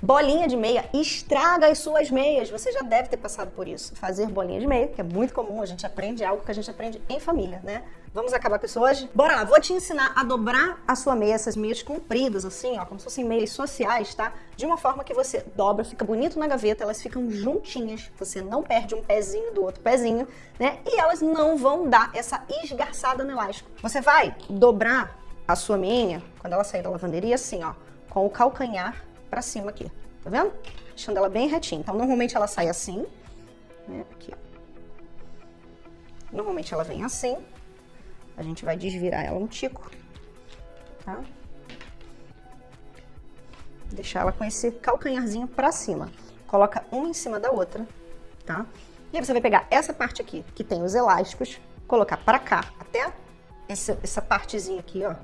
Bolinha de meia estraga as suas meias. Você já deve ter passado por isso. Fazer bolinha de meia, que é muito comum, a gente aprende algo que a gente aprende em família, né? Vamos acabar com isso hoje? Bora lá, vou te ensinar a dobrar a sua meia, essas meias compridas, assim, ó, como se fossem meias sociais, tá? De uma forma que você dobra, fica bonito na gaveta, elas ficam juntinhas, você não perde um pezinho do outro pezinho, né? E elas não vão dar essa esgarçada no elástico. Você vai dobrar a sua meia, quando ela sair da lavanderia, assim, ó, com o calcanhar pra cima aqui, tá vendo? Deixando ela bem retinha. Então, normalmente ela sai assim, né, aqui. Normalmente ela vem assim, a gente vai desvirar ela um tico, tá? Deixar ela com esse calcanharzinho pra cima. Coloca uma em cima da outra, tá? E aí você vai pegar essa parte aqui, que tem os elásticos, colocar pra cá, até essa, essa partezinha aqui, ó.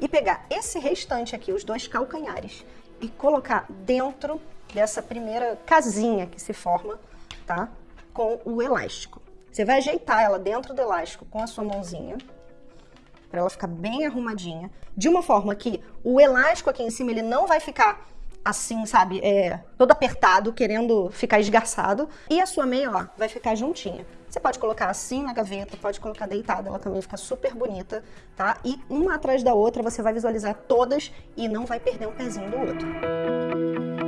E pegar esse restante aqui, os dois calcanhares, e colocar dentro dessa primeira casinha que se forma, tá? Com o elástico. Você vai ajeitar ela dentro do elástico com a sua mãozinha, para ela ficar bem arrumadinha, de uma forma que o elástico aqui em cima ele não vai ficar assim, sabe, é, todo apertado, querendo ficar esgarçado, e a sua meia, ó, vai ficar juntinha. Você pode colocar assim na gaveta, pode colocar deitada, ela também fica super bonita, tá? E uma atrás da outra você vai visualizar todas e não vai perder um pezinho do outro.